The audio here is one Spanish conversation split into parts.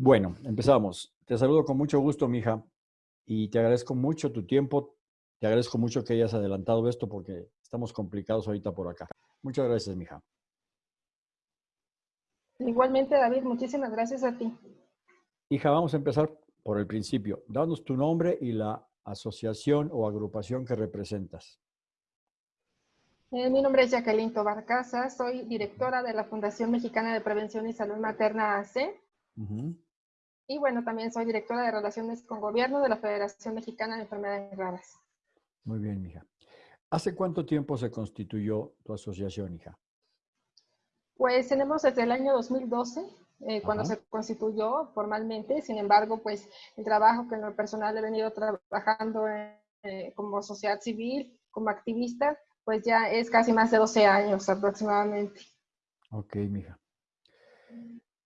Bueno, empezamos. Te saludo con mucho gusto, mija, y te agradezco mucho tu tiempo. Te agradezco mucho que hayas adelantado esto porque estamos complicados ahorita por acá. Muchas gracias, mija. Igualmente, David, muchísimas gracias a ti. Hija, vamos a empezar por el principio. Danos tu nombre y la asociación o agrupación que representas. Eh, mi nombre es Jacqueline Tobar Casa, soy directora de la Fundación Mexicana de Prevención y Salud Materna AC. Y bueno, también soy directora de Relaciones con Gobierno de la Federación Mexicana de Enfermedades Raras. Muy bien, hija. ¿Hace cuánto tiempo se constituyó tu asociación, hija? Pues tenemos desde el año 2012, eh, cuando se constituyó formalmente. Sin embargo, pues el trabajo que en lo personal he venido trabajando eh, como sociedad civil, como activista, pues ya es casi más de 12 años aproximadamente. Ok, mija.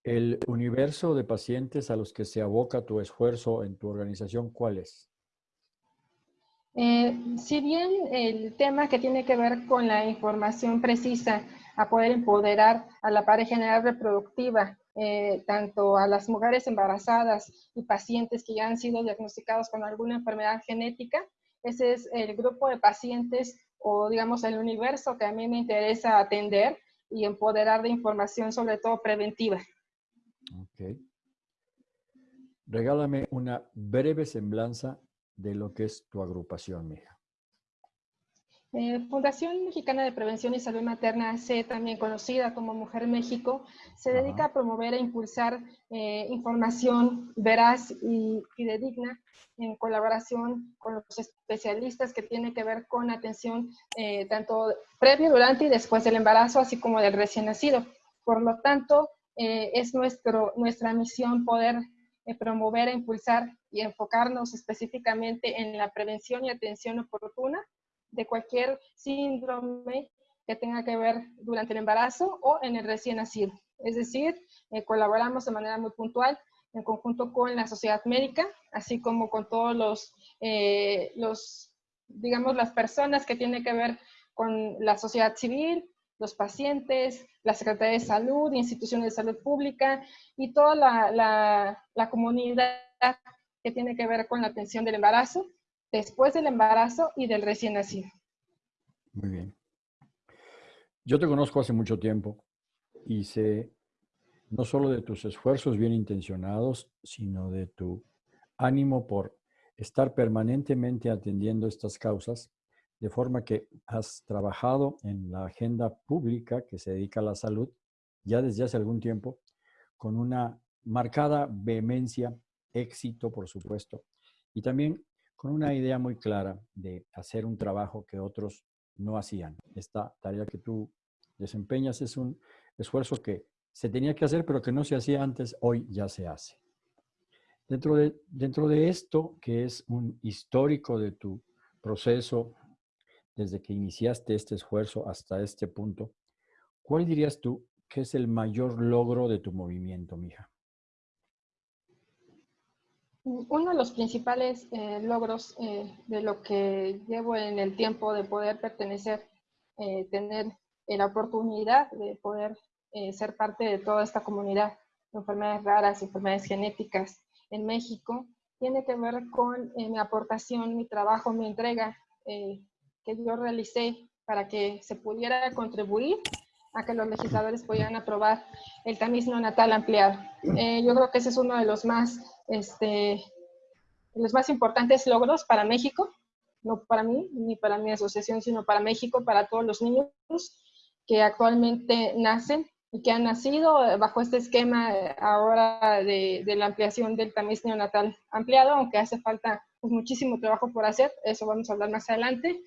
El universo de pacientes a los que se aboca tu esfuerzo en tu organización, ¿cuál es? Eh, si bien el tema que tiene que ver con la información precisa a poder empoderar a la pareja general reproductiva, eh, tanto a las mujeres embarazadas y pacientes que ya han sido diagnosticados con alguna enfermedad genética, ese es el grupo de pacientes o digamos el universo que a mí me interesa atender y empoderar de información sobre todo preventiva. Ok. Regálame una breve semblanza de lo que es tu agrupación, mija. Eh, Fundación Mexicana de Prevención y Salud Materna, C, también conocida como Mujer México, se dedica a promover e impulsar eh, información veraz y fidedigna en colaboración con los especialistas que tiene que ver con atención eh, tanto previo, durante y después del embarazo, así como del recién nacido. Por lo tanto, eh, es nuestro, nuestra misión poder eh, promover e impulsar y enfocarnos específicamente en la prevención y atención oportuna de cualquier síndrome que tenga que ver durante el embarazo o en el recién nacido. Es decir, eh, colaboramos de manera muy puntual en conjunto con la sociedad médica, así como con todos los, los digamos, las personas que tienen que ver con la sociedad civil, los pacientes, la Secretaría de Salud, instituciones de salud pública y toda la, comunidad que tiene que ver con la atención del embarazo, después del embarazo y del recién nacido. Muy bien. Yo te conozco hace mucho tiempo y sé no solo de tus esfuerzos bien intencionados, sino de tu ánimo por estar permanentemente atendiendo estas causas de forma que has trabajado en la agenda pública que se dedica a la salud ya desde hace algún tiempo, con una marcada vehemencia, éxito, por supuesto, y también con una idea muy clara de hacer un trabajo que otros no hacían. Esta tarea que tú desempeñas es un esfuerzo que se tenía que hacer, pero que no se hacía antes, hoy ya se hace. Dentro de, dentro de esto, que es un histórico de tu proceso desde que iniciaste este esfuerzo hasta este punto, ¿cuál dirías tú que es el mayor logro de tu movimiento, mija? Uno de los principales eh, logros eh, de lo que llevo en el tiempo de poder pertenecer, eh, tener la oportunidad de poder ser parte de toda esta comunidad de enfermedades raras, enfermedades genéticas en México, tiene que ver con mi aportación, mi trabajo, mi entrega que yo realicé para que se pudiera contribuir a que los legisladores pudieran aprobar el tamiz neonatal ampliado. Eh, yo creo que ese es uno de los más, este, los más importantes logros para México, no para mí ni para mi asociación, sino para México, para todos los niños que actualmente nacen y que han nacido bajo este esquema ahora de, de la ampliación del tamiz neonatal ampliado, aunque hace falta pues, muchísimo trabajo por hacer, eso vamos a hablar más adelante.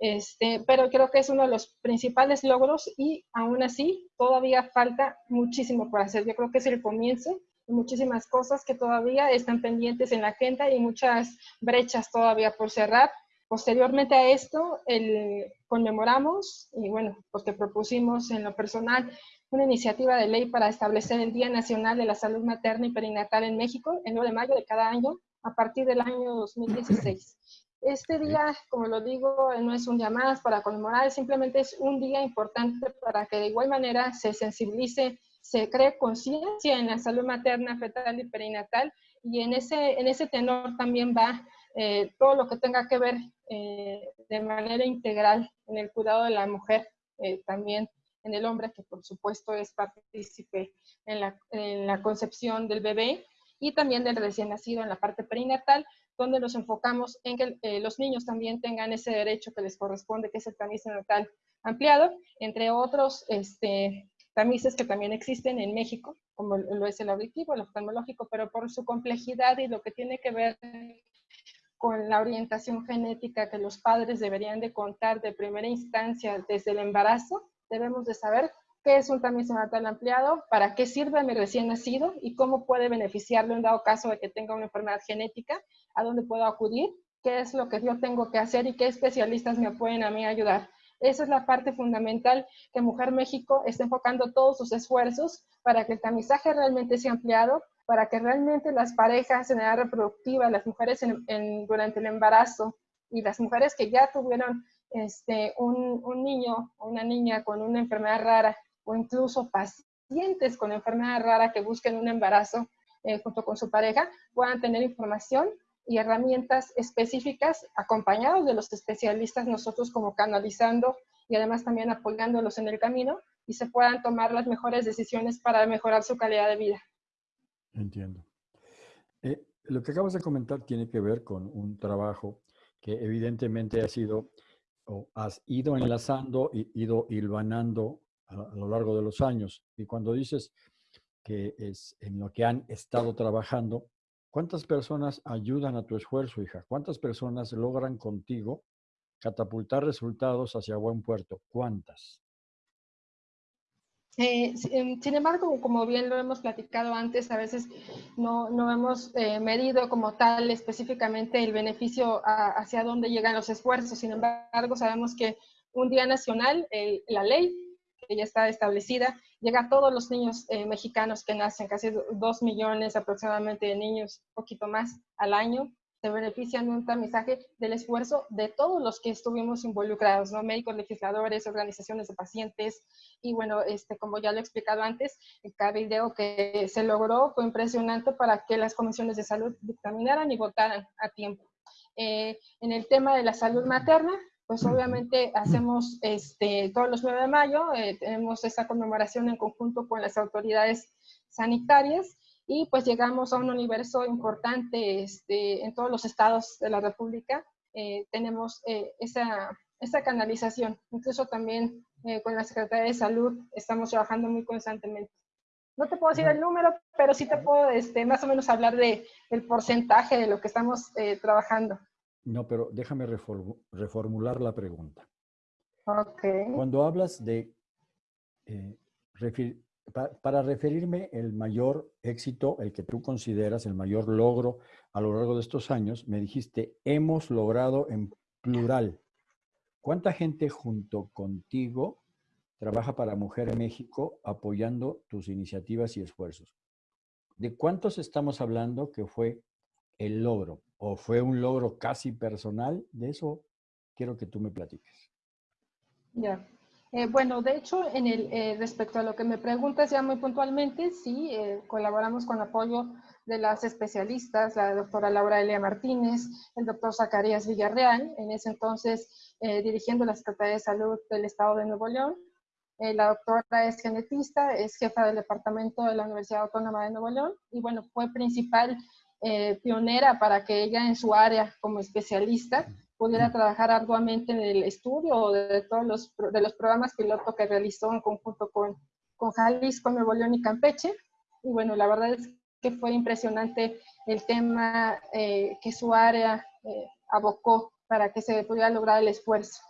Este, pero creo que es uno de los principales logros y aún así todavía falta muchísimo por hacer. Yo creo que es el comienzo de muchísimas cosas que todavía están pendientes en la agenda y muchas brechas todavía por cerrar. Posteriormente a esto, el, conmemoramos y bueno, porque propusimos en lo personal una iniciativa de ley para establecer el Día Nacional de la Salud Materna y Perinatal en México, el 9 de mayo de cada año, a partir del año 2016. Este día, como lo digo, no es un día más para conmemorar, simplemente es un día importante para que de igual manera se sensibilice se cree conciencia en la salud materna, fetal y perinatal, y en ese, en ese tenor también va eh, todo lo que tenga que ver eh, de manera integral en el cuidado de la mujer, eh, también en el hombre, que por supuesto es partícipe en la, en la concepción del bebé, y también del recién nacido en la parte perinatal, donde nos enfocamos en que los niños también tengan ese derecho que les corresponde, que es el tamiz natal ampliado, entre otros este, tamices que también existen en México, como lo es el auditivo, el oftalmológico, pero por su complejidad y lo que tiene que ver con la orientación genética que los padres deberían de contar de primera instancia desde el embarazo, debemos de saber qué es un tamiz natal ampliado, para qué sirve mi recién nacido y cómo puede beneficiarlo en dado caso de que tenga una enfermedad genética, a dónde puedo acudir, qué es lo que yo tengo que hacer y qué especialistas me pueden a mí ayudar. Esa es la parte fundamental que Mujer México está enfocando todos sus esfuerzos para que el tamizaje realmente sea ampliado, para que realmente las parejas en edad reproductiva, las mujeres durante el embarazo y las mujeres que ya tuvieron este, un, niño o una niña con una enfermedad rara o incluso pacientes con enfermedad rara que busquen un embarazo eh, junto con su pareja puedan tener información y herramientas específicas acompañados de los especialistas, nosotros como canalizando y además también apoyándolos en el camino y se puedan tomar las mejores decisiones para mejorar su calidad de vida. Entiendo. Eh, lo que acabas de comentar tiene que ver con un trabajo que evidentemente ha sido o has ido enlazando y ido hilvanando a, lo largo de los años. Y cuando dices que es en lo que han estado trabajando, ¿Cuántas personas ayudan a tu esfuerzo, hija? ¿Cuántas personas logran contigo catapultar resultados hacia buen puerto? ¿Cuántas? Eh, em, sin embargo, como bien lo hemos platicado antes, a veces no, no hemos eh, medido como tal específicamente el beneficio hacia dónde llegan los esfuerzos. Sin embargo, sabemos que un día nacional, la ley ya está establecida, llega a todos los niños eh, mexicanos que nacen, casi dos millones aproximadamente de niños, poquito más al año, se benefician de un tamizaje del esfuerzo de todos los que estuvimos involucrados, ¿no? Médicos, legisladores, organizaciones de pacientes, y bueno, este, como ya lo he explicado antes, el cabildeo que se logró fue impresionante para que las comisiones de salud dictaminaran y votaran a tiempo. Eh, en el tema de la salud materna, pues obviamente hacemos este, todos los 9 de mayo, eh, tenemos esta conmemoración en conjunto con las autoridades sanitarias y pues llegamos a un universo importante este, en todos los estados de la República. Eh, tenemos eh, esa, esa, canalización, incluso también con la Secretaría de Salud estamos trabajando muy constantemente. No te puedo decir el número, pero sí te puedo este, más o menos hablar de, del porcentaje de lo que estamos trabajando. No, pero déjame reformular la pregunta. Ok. Cuando hablas de, eh, para referirme el mayor éxito, el que tú consideras el mayor logro a lo largo de estos años, me dijiste, hemos logrado en plural. ¿Cuánta gente junto contigo trabaja para Mujer México apoyando tus iniciativas y esfuerzos? ¿De cuántos estamos hablando que fue el logro? ¿O fue un logro casi personal? De eso quiero que tú me platiques. Ya. Eh, bueno, de hecho, en el, eh, respecto a lo que me preguntas ya muy puntualmente, sí, eh, colaboramos con apoyo de las especialistas, la doctora Laura Elia Martínez, el doctor Zacarías Villarreal, en ese entonces dirigiendo la Secretaría de Salud del Estado de Nuevo León. la doctora es genetista, es jefa del departamento de la Universidad Autónoma de Nuevo León y bueno, fue principal eh, pionera para que ella en su área como especialista pudiera trabajar arduamente en el estudio de todos los, de los programas piloto que realizó en conjunto con, con Jalisco, Nuevo León y Campeche. Y bueno, la verdad es que fue impresionante el tema eh, que su área eh, abocó para que se pudiera lograr el esfuerzo.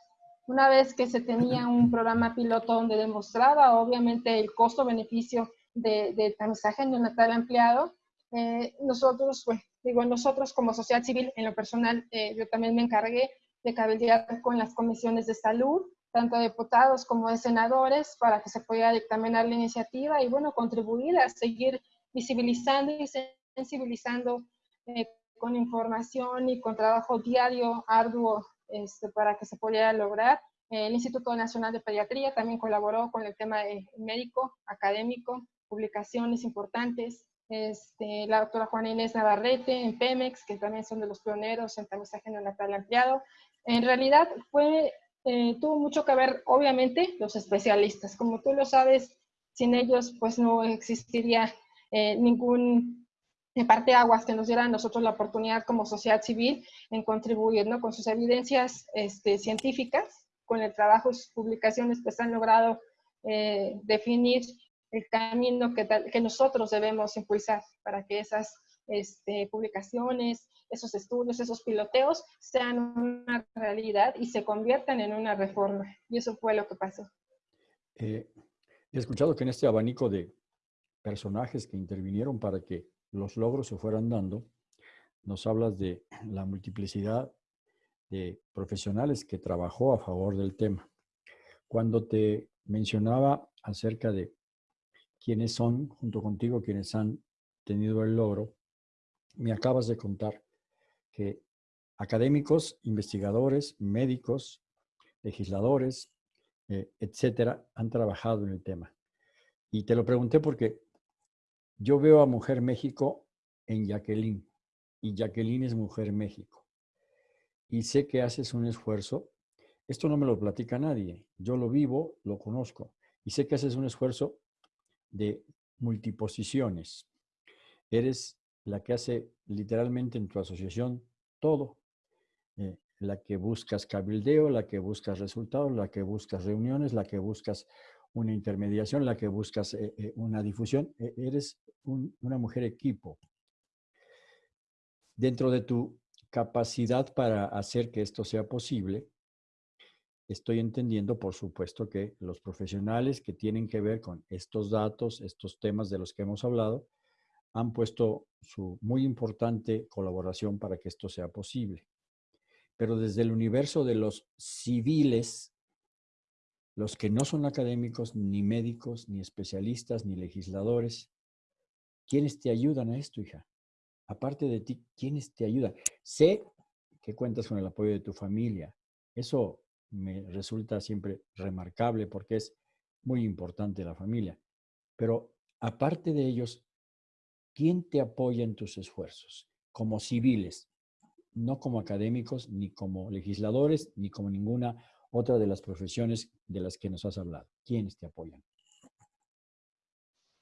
Una vez que se tenía un programa piloto donde demostraba obviamente el costo-beneficio de, de tamizaje neonatal ampliado, eh, nosotros, digo, nosotros como sociedad civil, en lo personal, eh, yo también me encargué de cabildear con las comisiones de salud, tanto de diputados como de senadores, para que se pudiera dictaminar la iniciativa y, bueno, contribuir a seguir visibilizando y sensibilizando eh, con información y con trabajo diario, arduo, este, para que se pudiera lograr. El Instituto Nacional de Pediatría también colaboró con el tema de médico, académico, publicaciones importantes. Este, la doctora Juana Inés Navarrete en Pemex, que también son de los pioneros en tamizaje neonatal ampliado. En realidad fue, eh, tuvo mucho que ver, obviamente, los especialistas. Como tú lo sabes, sin ellos pues no existiría eh, ningún de parte aguas que nos diera a nosotros la oportunidad como sociedad civil en contribuir ¿no? con sus evidencias este, científicas, con el trabajo y sus publicaciones, pues han logrado eh, definir el camino que, que, nosotros debemos impulsar para que esas este, publicaciones, esos estudios, esos piloteos sean una realidad y se conviertan en una reforma. Y eso fue lo que pasó. Eh, he escuchado que en este abanico de personajes que intervinieron para que los logros se fueran dando, nos hablas de la multiplicidad de profesionales que trabajó a favor del tema. Cuando te mencionaba acerca de quiénes son, junto contigo, quienes han tenido el logro, me acabas de contar que académicos, investigadores, médicos, legisladores, eh, etcétera, han trabajado en el tema. Y te lo pregunté porque yo veo a Mujer México en Jacqueline y Jacqueline es Mujer México. Y sé que haces un esfuerzo. Esto no me lo platica nadie. Yo lo vivo, lo conozco. Y sé que haces un esfuerzo de multiposiciones. Eres la que hace literalmente en tu asociación todo. Eh, la que buscas cabildeo, la que buscas resultados, la que buscas reuniones, la que buscas una intermediación, la que buscas eh, eh, una difusión. E, eres una mujer equipo. Dentro de tu capacidad para hacer que esto sea posible, estoy entendiendo, por supuesto, que los profesionales que tienen que ver con estos datos, estos temas de los que hemos hablado, han puesto su muy importante colaboración para que esto sea posible. Pero desde el universo de los civiles, los que no son académicos, ni médicos, ni especialistas, ni legisladores, ¿quiénes te ayudan a esto, hija? Aparte de ti, ¿quiénes te ayudan? Sé que cuentas con el apoyo de tu familia. Eso me resulta siempre remarcable porque es muy importante la familia. Pero aparte de ellos, ¿quién te apoya en tus esfuerzos? Como civiles, no como académicos, ni como legisladores, ni como ninguna otra de las profesiones de las que nos has hablado. ¿Quiénes te apoyan?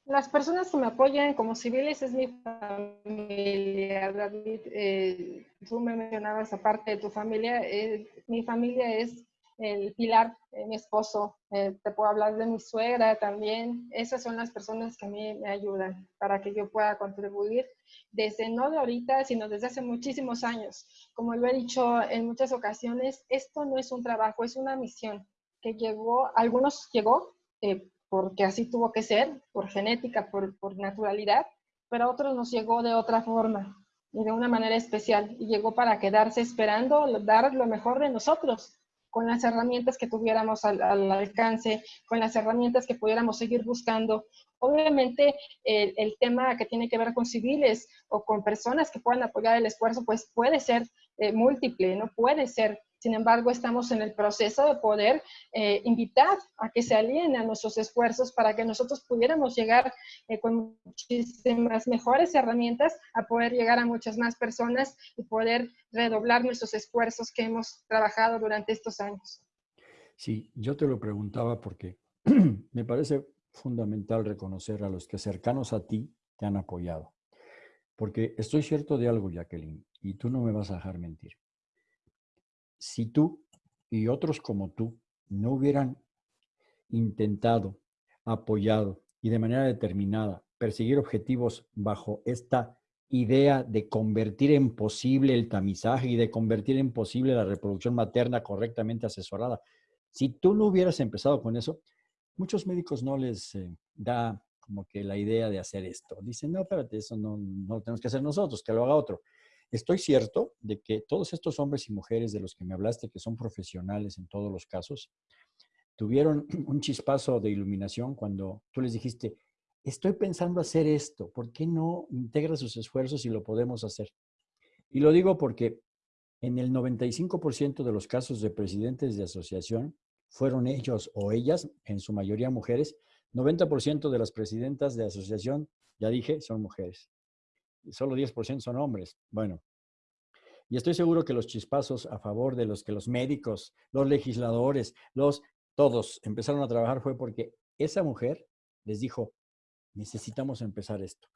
Las personas que me apoyan como civiles es mi familia, David. Eh, tú me mencionabas aparte de tu familia. Eh, mi familia es el pilar, eh, mi esposo. te puedo hablar de mi suegra también. Esas son las personas que a mí me ayudan para que yo pueda contribuir desde no de ahorita, sino desde hace muchísimos años. Como lo he dicho en muchas ocasiones, esto no es un trabajo, es una misión que llegó, algunos llegó porque así tuvo que ser, por genética, por, naturalidad, pero a otros nos llegó de otra forma y de una manera especial y llegó para quedarse esperando dar lo mejor de nosotros con las herramientas que tuviéramos al, alcance, con las herramientas que pudiéramos seguir buscando. Obviamente, el, tema que tiene que ver con civiles o con personas que puedan apoyar el esfuerzo, pues puede ser eh, múltiple, no puede ser sin embargo, estamos en el proceso de poder eh, invitar a que se alineen a nuestros esfuerzos para que nosotros pudiéramos llegar eh, con muchísimas mejores herramientas a poder llegar a muchas más personas y poder redoblar nuestros esfuerzos que hemos trabajado durante estos años. Sí, yo te lo preguntaba porque me parece fundamental reconocer a los que cercanos a ti te han apoyado. Porque estoy cierto de algo, Jacqueline, y tú no me vas a dejar mentir si tú y otros como tú no hubieran intentado, apoyado y de manera determinada perseguir objetivos bajo esta idea de convertir en posible el tamizaje y de convertir en posible la reproducción materna correctamente asesorada. Si tú no hubieras empezado con eso, muchos médicos no les eh, da como que la idea de hacer esto. Dicen, no, espérate, eso no, no lo tenemos que hacer nosotros, que lo haga otro. Estoy cierto de que todos estos hombres y mujeres de los que me hablaste, que son profesionales en todos los casos, tuvieron un chispazo de iluminación cuando tú les dijiste, estoy pensando hacer esto, ¿por qué no integra sus esfuerzos y lo podemos hacer? Y lo digo porque en el 95% de los casos de presidentes de asociación fueron ellos o ellas, en su mayoría mujeres, 90% de las presidentas de asociación, ya dije, son mujeres. Solo 10% son hombres. Bueno, y estoy seguro que los chispazos a favor de los que los médicos, los legisladores, los todos empezaron a trabajar fue porque esa mujer les dijo, necesitamos empezar esto.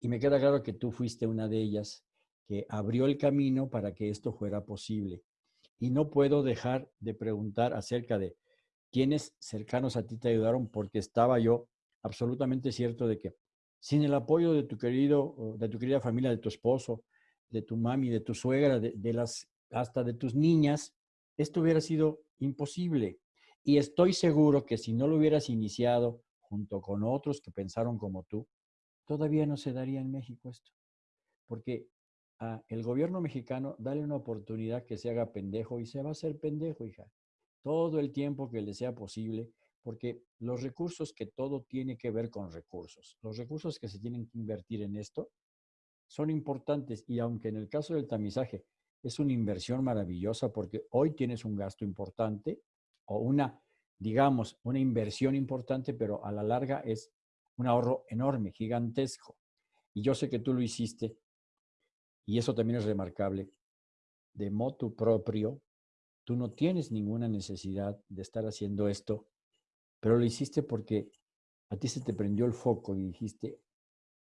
Y me queda claro que tú fuiste una de ellas que abrió el camino para que esto fuera posible. Y no puedo dejar de preguntar acerca de quiénes cercanos a ti te ayudaron, porque estaba yo absolutamente cierto de que sin el apoyo de tu querido, de tu querida familia, de tu esposo, de tu mami, de tu suegra, de, las, hasta de tus niñas, esto hubiera sido imposible. Y estoy seguro que si no lo hubieras iniciado junto con otros que pensaron como tú, todavía no se daría en México esto. Porque a el gobierno mexicano, dale una oportunidad que se haga pendejo y se va a hacer pendejo, hija. Todo el tiempo que le sea posible, porque los recursos que todo tiene que ver con recursos, los recursos que se tienen que invertir en esto, son importantes y aunque en el caso del tamizaje es una inversión maravillosa porque hoy tienes un gasto importante o una, digamos, una inversión importante, pero a la larga es un ahorro enorme, gigantesco. Y yo sé que tú lo hiciste y eso también es remarcable. De motu propio, tú no tienes ninguna necesidad de estar haciendo esto, pero lo hiciste porque a ti se te prendió el foco y dijiste,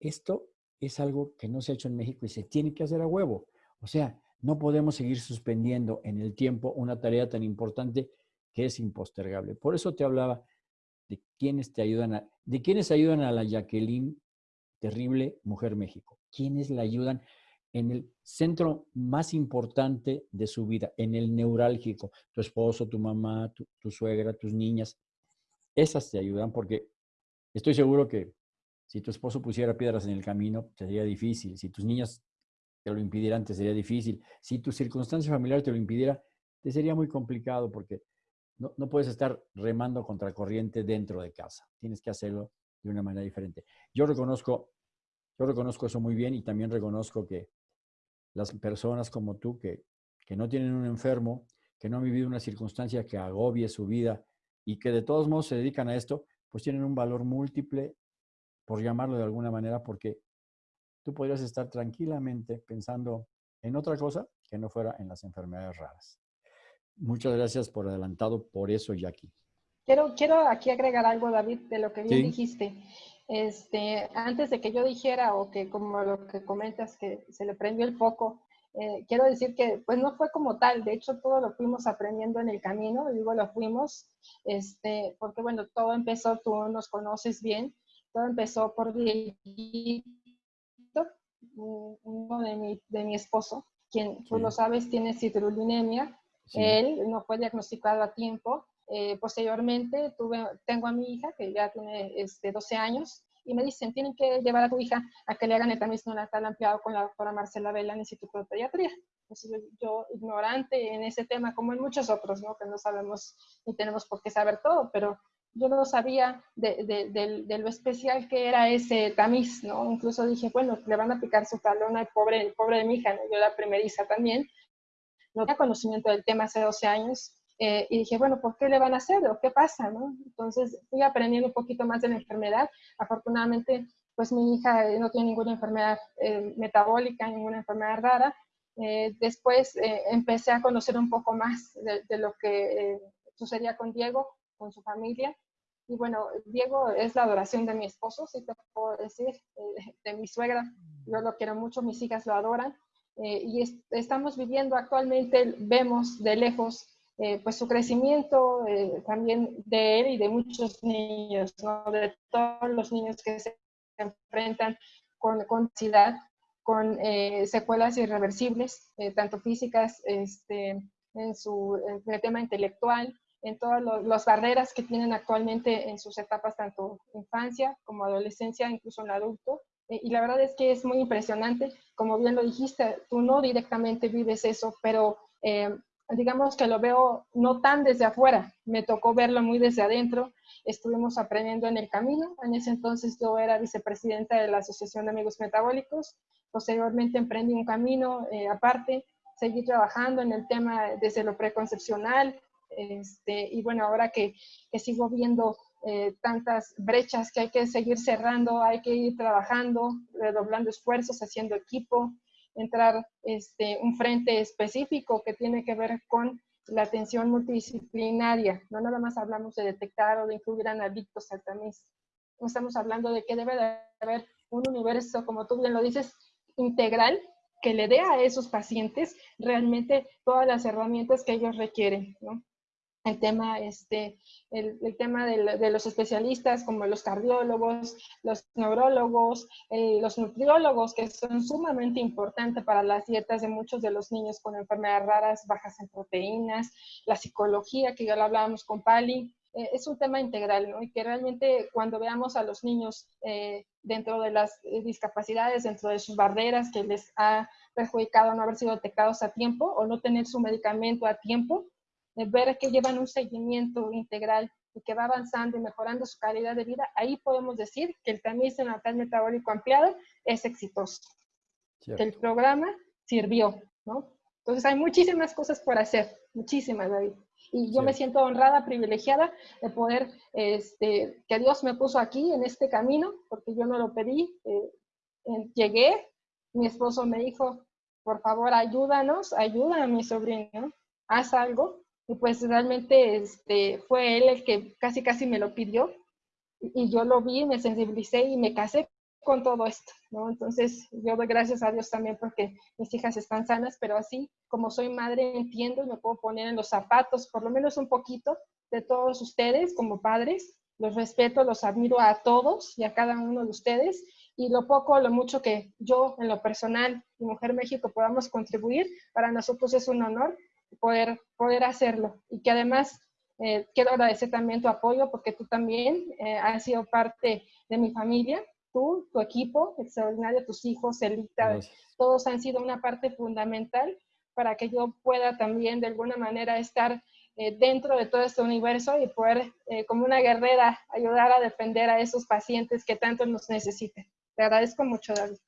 esto es algo que no se ha hecho en México y se tiene que hacer a huevo. O sea, no podemos seguir suspendiendo en el tiempo una tarea tan importante que es impostergable. Por eso te hablaba de quienes te ayudan a, de quienes ayudan a la Jacqueline terrible Mujer México. Quienes la ayudan en el centro más importante de su vida, en el neurálgico. Tu esposo, tu mamá, tu, tu suegra, tus niñas. Esas te ayudan porque estoy seguro que si tu esposo pusiera piedras en el camino, sería difícil. Si tus niñas te lo impidieran, te sería difícil. Si tu circunstancia familiar te lo impidiera, te sería muy complicado porque no, no puedes estar remando contra corriente dentro de casa. Tienes que hacerlo de una manera diferente. Yo reconozco, yo reconozco eso muy bien y también reconozco que las personas como tú que, que no tienen un enfermo, que no han vivido una circunstancia que agobie su vida y que de todos modos se dedican a esto, pues tienen un valor múltiple por llamarlo de alguna manera, porque tú podrías estar tranquilamente pensando en otra cosa que no fuera en las enfermedades raras. Muchas gracias por adelantado por eso, Jackie. Quiero, quiero aquí agregar algo, David, de lo que bien dijiste. Este, antes de que yo dijera o que como lo que comentas que se le prendió el foco, eh, quiero decir que pues no fue como tal, de hecho todo lo fuimos aprendiendo en el camino, digo lo fuimos, este, porque bueno, todo empezó, tú nos conoces bien, todo empezó por Dieguito, uno de mi, de mi esposo, quien tú lo sabes tiene citrullinemia. Él no fue diagnosticado a tiempo. Eh, posteriormente tuve, tengo a mi hija que ya tiene este, 12 años y me dicen, tienen que llevar a tu hija a que le hagan el tamiz neonatal ampliado con la doctora Marcela Vela en el Instituto de Pediatría. Entonces, yo, ignorante en ese tema, como en muchos otros, ¿no? que no sabemos ni tenemos por qué saber todo, pero yo no sabía de, de, lo especial que era ese tamiz, ¿no? Incluso dije, bueno, le van a picar su talón al pobre, pobre de mi hija, ¿no? Yo la primeriza también. No tenía conocimiento del tema hace 12 años. Eh, y dije, bueno, ¿por qué le van a hacer? ¿O qué pasa? ¿no? Entonces fui aprendiendo un poquito más de la enfermedad. Afortunadamente, pues mi hija no tiene ninguna enfermedad eh, metabólica, ninguna enfermedad rara. Eh, después empecé a conocer un poco más de, de lo que sucedía con Diego, con su familia. Y bueno, Diego es la adoración de mi esposo, si te puedo decir, eh, de mi suegra. Yo lo quiero mucho, mis hijas lo adoran. Eh, y estamos viviendo actualmente, vemos de lejos eh, pues su crecimiento también de él y de muchos niños, ¿no? de todos los niños que se enfrentan con, con con secuelas irreversibles, tanto físicas, este, en, su, en el tema intelectual, en todas las barreras que tienen actualmente en sus etapas, tanto infancia como adolescencia, incluso en adulto. Eh, y la verdad es que es muy impresionante, como bien lo dijiste, tú no directamente vives eso, pero eh, digamos que lo veo no tan desde afuera, me tocó verlo muy desde adentro, estuvimos aprendiendo en el camino, en ese entonces yo era vicepresidenta de la Asociación de Amigos Metabólicos, posteriormente emprendí un camino eh, aparte, seguí trabajando en el tema desde lo preconcepcional, este, y bueno, ahora que, que, sigo viendo eh, tantas brechas que hay que seguir cerrando, hay que ir trabajando, redoblando esfuerzos, haciendo equipo, entrar este, un frente específico que tiene que ver con la atención multidisciplinaria. No nada más hablamos de detectar o de incluir adictos al tamiz. Estamos hablando de que debe de haber un universo, como tú bien lo dices, integral que le dé a esos pacientes realmente todas las herramientas que ellos requieren. ¿no? El tema, este, el, tema de, los especialistas como los cardiólogos, los neurólogos, eh, los nutriólogos, que son sumamente importantes para las dietas de muchos de los niños con enfermedades raras, bajas en proteínas, la psicología, que ya lo hablábamos con Pali, eh, es un tema integral, ¿no? Y que realmente cuando veamos a los niños eh, dentro de las discapacidades, dentro de sus barreras que les ha perjudicado no haber sido detectados a tiempo o no tener su medicamento a tiempo, ver que llevan un seguimiento integral y que va avanzando y mejorando su calidad de vida, ahí podemos decir que el tamiz natal metabólico ampliado es exitoso. Que el programa sirvió, ¿no? Entonces hay muchísimas cosas por hacer, muchísimas, David. Y yo me siento honrada, privilegiada de poder, este, que Dios me puso aquí en este camino, porque yo no lo pedí. Eh, llegué, mi esposo me dijo, por favor, ayúdanos, ayuda a mi sobrino, haz algo. Y pues realmente este, fue él el que casi casi me lo pidió y yo lo vi, me sensibilicé y me casé con todo esto, ¿no? Entonces yo doy gracias a Dios también porque mis hijas están sanas, pero así como soy madre entiendo y me puedo poner en los zapatos, por lo menos un poquito, de todos ustedes como padres. Los respeto, los admiro a todos y a cada uno de ustedes y lo poco lo mucho que yo en lo personal y Mujer México podamos contribuir, para nosotros es un honor poder, poder hacerlo. Y que además eh, quiero agradecer también tu apoyo porque tú también eh, has sido parte de mi familia. Tú, tu equipo, extraordinario, tus hijos, Elita, todos han sido una parte fundamental para que yo pueda también de alguna manera estar eh, dentro de todo este universo y poder, como una guerrera, ayudar a defender a esos pacientes que tanto nos necesitan. Te agradezco mucho, David.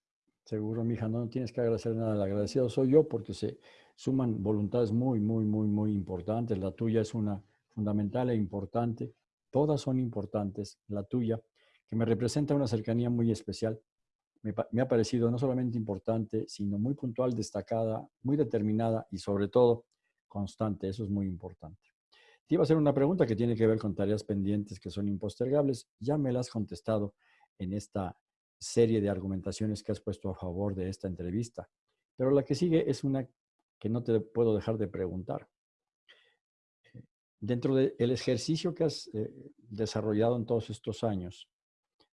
Seguro, mija, no tienes que agradecer nada. El agradecido soy yo porque se, suman voluntades muy, muy, muy, muy importantes. La tuya es una fundamental e importante. Todas son importantes. La tuya, que me representa una cercanía muy especial, me, ha parecido no solamente importante, sino muy puntual, destacada, muy determinada y sobre todo constante. Eso es muy importante. Te iba a hacer una pregunta que tiene que ver con tareas pendientes que son impostergables. Ya me la has contestado en esta serie de argumentaciones que has puesto a favor de esta entrevista. Pero la que sigue es una que no te puedo dejar de preguntar. Eh, dentro del ejercicio que has eh, desarrollado en todos estos años,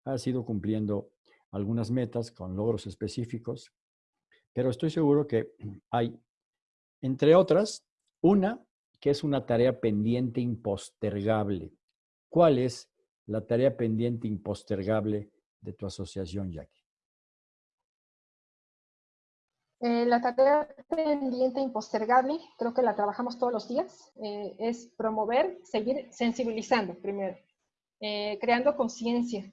has ido cumpliendo algunas metas con logros específicos, pero estoy seguro que hay, entre otras, una que es una tarea pendiente impostergable. ¿Cuál es la tarea pendiente impostergable de tu asociación, Jackie? Eh, la tarea pendiente impostergable, creo que la trabajamos todos los días, eh, es promover, seguir sensibilizando primero, eh, creando conciencia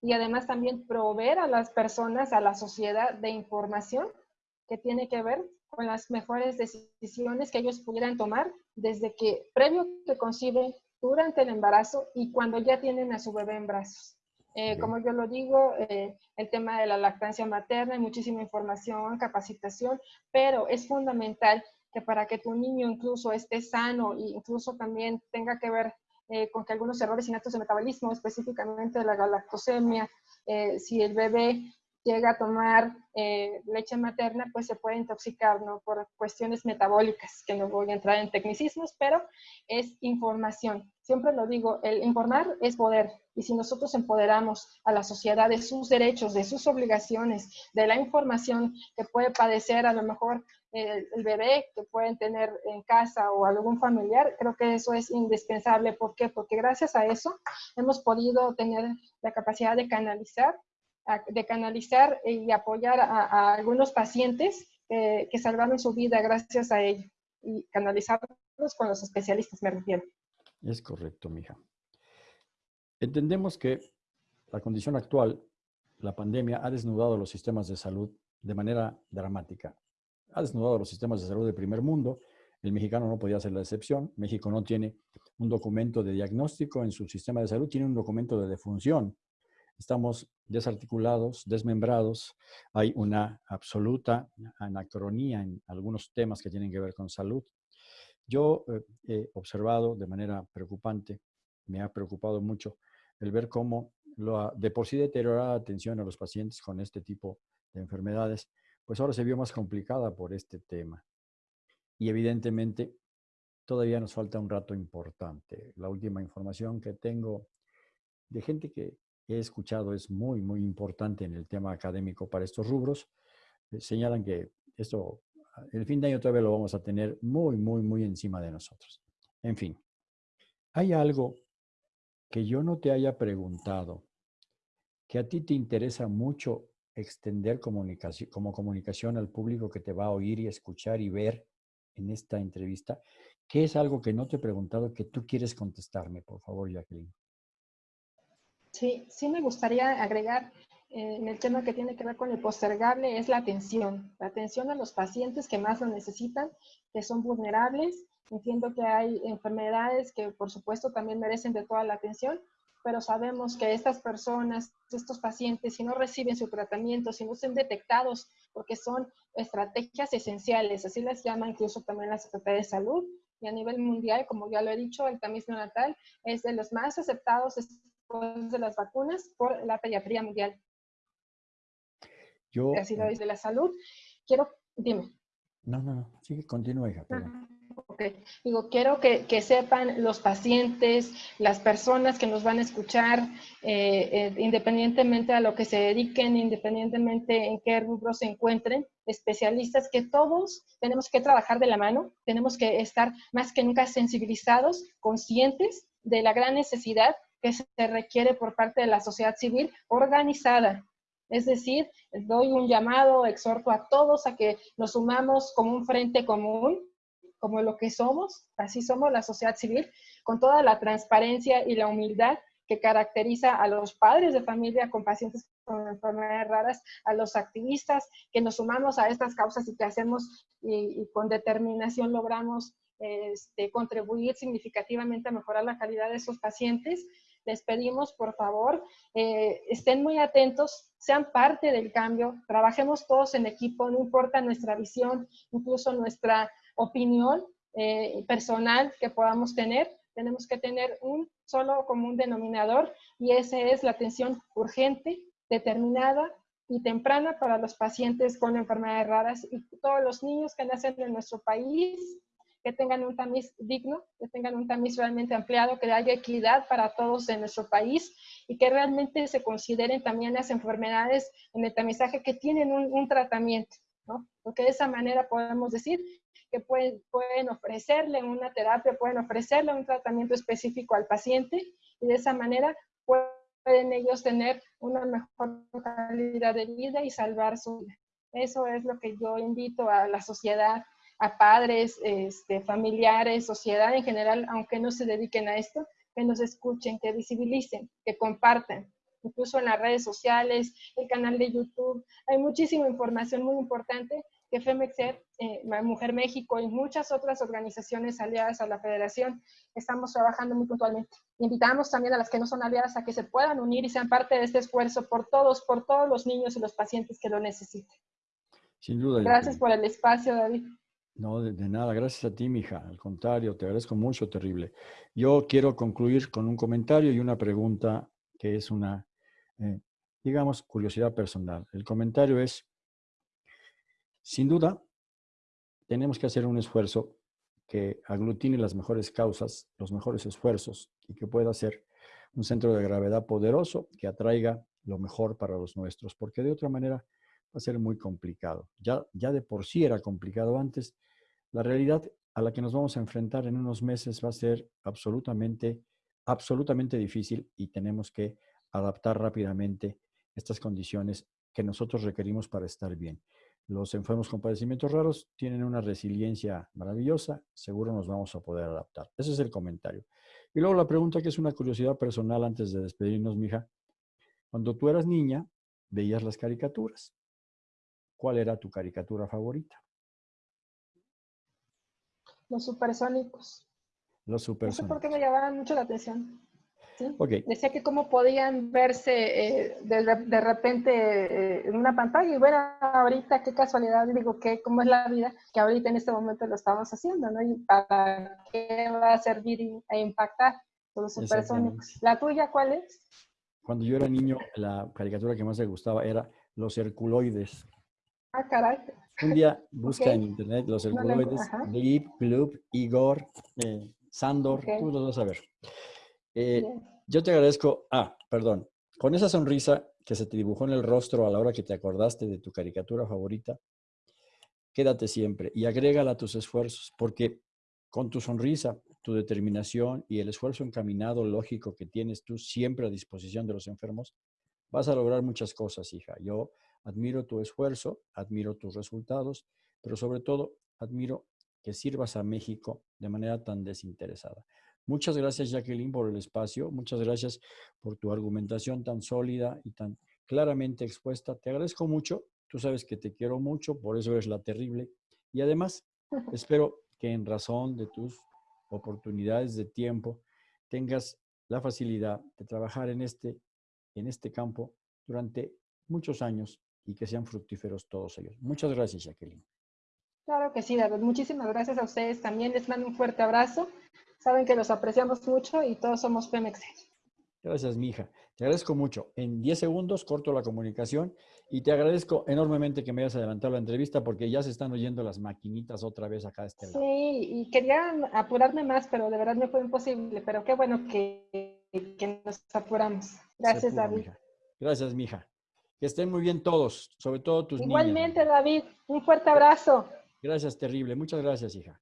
y además también proveer a las personas, a la sociedad de información que tiene que ver con las mejores decisiones que ellos pudieran tomar desde que previo que conciben, durante el embarazo y cuando ya tienen a su bebé en brazos. Eh, como yo lo digo, eh, el tema de la lactancia materna, hay muchísima información, capacitación, pero es fundamental que para que tu niño incluso esté sano e incluso también tenga que ver eh, con que algunos errores innatos de metabolismo, específicamente la galactosemia, si el bebé llega a tomar eh, leche materna, pues se puede intoxicar, ¿no? Por cuestiones metabólicas, que no voy a entrar en tecnicismos, pero es información. Siempre lo digo, el informar es poder. Y si nosotros empoderamos a la sociedad de sus derechos, de sus obligaciones, de la información que puede padecer a lo mejor el, el bebé que pueden tener en casa o algún familiar, creo que eso es indispensable. ¿Por qué? Porque gracias a eso hemos podido tener la capacidad de canalizar de canalizar y apoyar a, algunos pacientes que salvaron su vida gracias a ello y canalizarlos con los especialistas, me refiero. Es correcto, mija. Entendemos que la condición actual, la pandemia, ha desnudado los sistemas de salud de manera dramática. Ha desnudado los sistemas de salud del primer mundo El mexicano no podía ser la excepción. México no tiene un documento de diagnóstico en su sistema de salud, tiene un documento de defunción. Estamos desarticulados, desmembrados. Hay una absoluta anacronía en algunos temas que tienen que ver con salud. Yo eh, he observado de manera preocupante, me ha preocupado mucho el ver cómo lo, de por sí deteriorada atención a los pacientes con este tipo de enfermedades, pues ahora se vio más complicada por este tema. Y evidentemente todavía nos falta un rato importante. La última información que tengo de gente que he escuchado es muy, muy importante en el tema académico para estos rubros. Eh, señalan que esto, el fin de año todavía lo vamos a tener muy, muy, muy encima de nosotros. En fin, hay algo que yo no te haya preguntado, que a ti te interesa mucho extender comunicación, como comunicación al público que te va a oír y escuchar y ver en esta entrevista, ¿qué es algo que no te he preguntado que tú quieres contestarme, por favor, Jacqueline? Sí, sí me gustaría agregar en el tema que tiene que ver con el postergable es la atención, la atención a los pacientes que más lo necesitan, que son vulnerables. Entiendo que hay enfermedades que por supuesto también merecen de toda la atención, pero sabemos que estas personas, estos pacientes, si no reciben su tratamiento, si no son detectados, porque son estrategias esenciales, así las llama incluso también la Secretaría de Salud, y a nivel mundial, como ya lo he dicho, el tamiz neonatal es de los más aceptados después de las vacunas por la pediatría mundial. Yo... Así lo dice la salud. Quiero, dime. No, no, no, sigue, continúa, hija. Digo, quiero que, sepan los pacientes, las personas que nos van a escuchar, eh, eh, independientemente a lo que se dediquen, independientemente en qué rubro se encuentren, especialistas, que todos tenemos que trabajar de la mano, tenemos que estar más que nunca sensibilizados, conscientes de la gran necesidad que se requiere por parte de la sociedad civil organizada. Es decir, doy un llamado, exhorto a todos a que nos sumamos como un frente común como lo que somos, así somos la sociedad civil, con toda la transparencia y la humildad que caracteriza a los padres de familia con pacientes con enfermedades raras, a los activistas que nos sumamos a estas causas y que hacemos y, con determinación logramos este, contribuir significativamente a mejorar la calidad de esos pacientes. Les pedimos, por favor, eh, estén muy atentos, sean parte del cambio, trabajemos todos en equipo, no importa nuestra visión, incluso nuestra opinión eh, personal que podamos tener, tenemos que tener un solo común denominador y ese es la atención urgente, determinada y temprana para los pacientes con enfermedades raras y todos los niños que nacen en nuestro país, que tengan un tamiz digno, que tengan un tamiz realmente ampliado, que haya equidad para todos en nuestro país y que realmente se consideren también las enfermedades en el tamizaje que tienen un, tratamiento, ¿no? Porque de esa manera podemos decir que pueden, pueden ofrecerle una terapia, pueden ofrecerle un tratamiento específico al paciente y de esa manera pueden ellos tener una mejor calidad de vida y salvar su vida. Eso es lo que yo invito a la sociedad, a padres, este, familiares, sociedad en general, aunque no se dediquen a esto, que nos escuchen, que visibilicen, que compartan, incluso en las redes sociales, el canal de YouTube. Hay muchísima información muy importante que FEMEXER, eh, Mujer México y muchas otras organizaciones aliadas a la federación estamos trabajando muy puntualmente. Invitamos también a las que no son aliadas a que se puedan unir y sean parte de este esfuerzo por todos, por todos los niños y los pacientes que lo necesiten. Sin duda. Gracias por el espacio, David. No, de, nada, gracias a ti, mija. Al contrario, te agradezco mucho, terrible. Yo quiero concluir con un comentario y una pregunta que es una, eh, digamos, curiosidad personal. El comentario es, sin duda, tenemos que hacer un esfuerzo que aglutine las mejores causas, los mejores esfuerzos y que pueda ser un centro de gravedad poderoso que atraiga lo mejor para los nuestros, porque de otra manera va a ser muy complicado. Ya, ya de por sí era complicado antes. La realidad a la que nos vamos a enfrentar en unos meses va a ser absolutamente, absolutamente difícil y tenemos que adaptar rápidamente estas condiciones que nosotros requerimos para estar bien. Los enfermos con padecimientos raros tienen una resiliencia maravillosa, seguro nos vamos a poder adaptar. Ese es el comentario. Y luego la pregunta que es una curiosidad personal antes de despedirnos, mija. Cuando tú eras niña, veías las caricaturas. ¿Cuál era tu caricatura favorita? Los supersónicos. Los supersónicos. No sé por qué me llamaban mucho la atención. Okay. Decía que cómo podían verse eh, de, de, repente eh, en una pantalla y bueno, ahorita qué casualidad, digo, que cómo es la vida, que ahorita en este momento lo estamos haciendo, ¿no? Y para qué va a servir e impactar los supersónicos. ¿La tuya cuál es? Cuando yo era niño, la caricatura que más me gustaba era los herculoides. Ah, caray. Un día busca en internet los herculoides, Glib, Glub, Igor, eh, Sandor, tú los vas a ver. Eh, yo te agradezco, ah, perdón, con esa sonrisa que se te dibujó en el rostro a la hora que te acordaste de tu caricatura favorita, quédate siempre y agrégala a tus esfuerzos, porque con tu sonrisa, tu determinación y el esfuerzo encaminado lógico que tienes tú siempre a disposición de los enfermos, vas a lograr muchas cosas, hija. Yo admiro tu esfuerzo, admiro tus resultados, pero sobre todo admiro que sirvas a México de manera tan desinteresada. Muchas gracias, Jacqueline, por el espacio. Muchas gracias por tu argumentación tan sólida y tan claramente expuesta. Te agradezco mucho. Tú sabes que te quiero mucho, por eso eres la terrible. Y además, espero que en razón de tus oportunidades de tiempo tengas la facilidad de trabajar en este, en este campo durante muchos años y que sean fructíferos todos ellos. Muchas gracias, Jacqueline. Claro que sí, David. Muchísimas gracias a ustedes también. Les mando un fuerte abrazo Saben que los apreciamos mucho y todos somos Pemex. Gracias, mija. Te agradezco mucho. En 10 segundos corto la comunicación y te agradezco enormemente que me hayas adelantado la entrevista porque ya se están oyendo las maquinitas otra vez acá de este lado. Sí, y quería apurarme más, pero de verdad me fue imposible. Pero qué bueno que, nos apuramos. Gracias, David. Gracias, mija. Que estén muy bien todos, sobre todo tus Igualmente, David. Un fuerte abrazo. Gracias, terrible. Muchas gracias, hija.